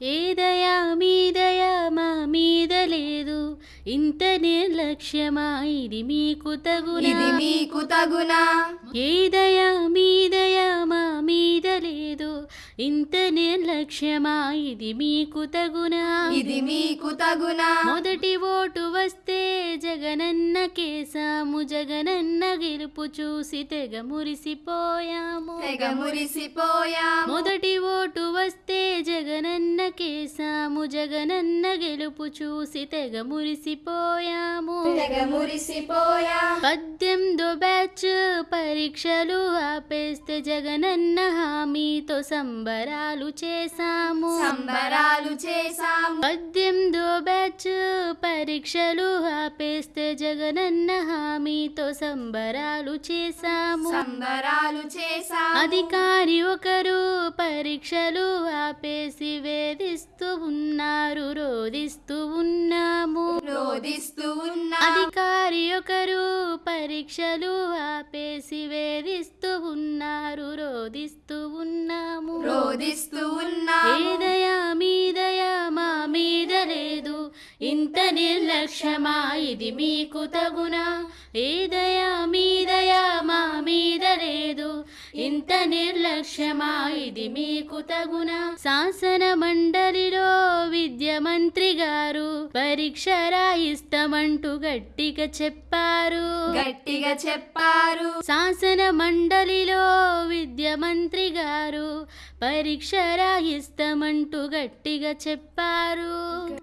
ఏ దయా మీ దయా మా మీద లేదు. ఇంత నిర్లక్ష్యమా ఇది మీకు ఇది తగునా మీకు తగునా? ఏ దయా మీ దయా మా మీద లేదు. ఇంత నిర్లక్ష్యమా ఇది మీకు తగునా? ఇది మీకు తగునా? మొదటి ఓటు వస్తే జగనన్న కేసాము జగనన్న గెలుపు చూసి తెగ మురిసిపోయాము. తెగ మురిసిపోయా మొదటి ఓటు వస్తే కేసాము జగనన్న గెలుపు చూసి తెగ మురిసిపోయాము. మురిసిపోయా పద్దెనిమిదో బ్యాచ్ పరీక్షలు ఆపేస్తే జగనన్న హామీతో సంబరాలు చేశాము. సంబరాలు చేసాము పద్దెనిమిదో బ్యాచ్ పరీక్షలు ఆపేస్తే జగనన్న హామీతో సంబరాలు చేశాము. సంబరాలు చేసాము అధికారి ఒకరు పరీక్షలు ఆపేసి వేధిస్తూ ఉన్నారు రోధిస్తూ ఉన్నాము. రోధిస్తూ అధికారి ఒకరు పరీక్షలు ఆపేసి వేధిస్తూ ఉన్నారు రోధిస్తూ ఉన్నాము. రోధిస్తూ ఏదయా మీదయా మా మీద లేదు. ఇంత నిర్లక్ష్యమా ఇది మీకు తగునా? నిర్లక్ష్యమా ఇది మీకు తగునా? శాసన మండలిలో విద్య మంత్రి గారు పరీక్ష రాయిస్తామంటూ గట్టిగా చెప్పారు. గట్టిగా చెప్పారు. శాసన మండలిలో విద్య మంత్రి గారు పరీక్ష రాయిస్తామంటూ గట్టిగా చెప్పారు.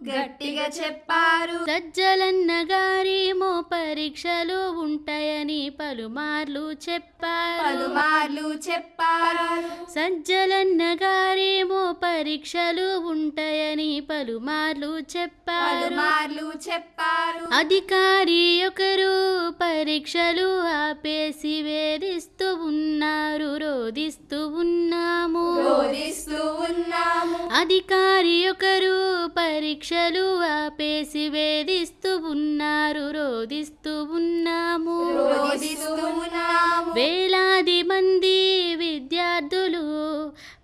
గట్టిగా చెప్పారు. సజ్జలన్న గారేమో పరీక్షలు ఉంటాయని పలుమార్లు చెప్పారు. పలుమార్లు చెప్పారు. సజ్జలన్న గారేమో పరీక్షలు ఉంటాయని పలుమార్లు చెప్పారు. పలుమార్లు చెప్పారు. అధికారి ఒకరు పరీక్షలు ఆపేసి వేధిస్తూ ఉన్నారు రోధిస్తూ ఉన్నాము. రోధిస్తూ ఉన్నాము. అధికారి ఒకరు పరీక్షలు ఆపేసి వేధిస్తూ ఉన్నారు రోధిస్తూ ఉన్నాము. రోధిస్తూ ఉన్నాము. వేలాది మంది విద్యార్థులు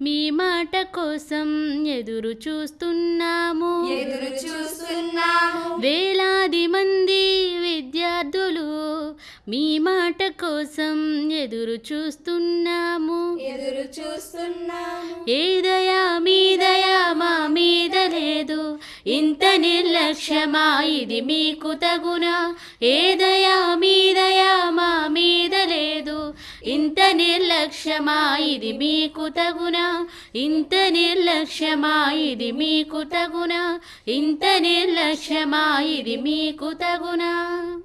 మీ మాట కోసం ఎదురు చూస్తున్నాము. ఎదురు చూస్తున్నాము మాట కోసం ఎదురు చూస్తున్నాము. ఎదురు చూస్తున్నాము. ఏదయా మీదయా మా మీద లేదు. ఇంత నిర్లక్ష్యమా ఇది మీకు తగునా. ఏదయా మీదయా మా మీద లేదు. ఇంత నిర్లక్ష్యమా ఇది మీకు తగునా. ఇంత నిర్లక్ష్యమా ఇది మీకు తగునా. ఇంత నిర్లక్ష్యమా ఇది మీకు తగునా.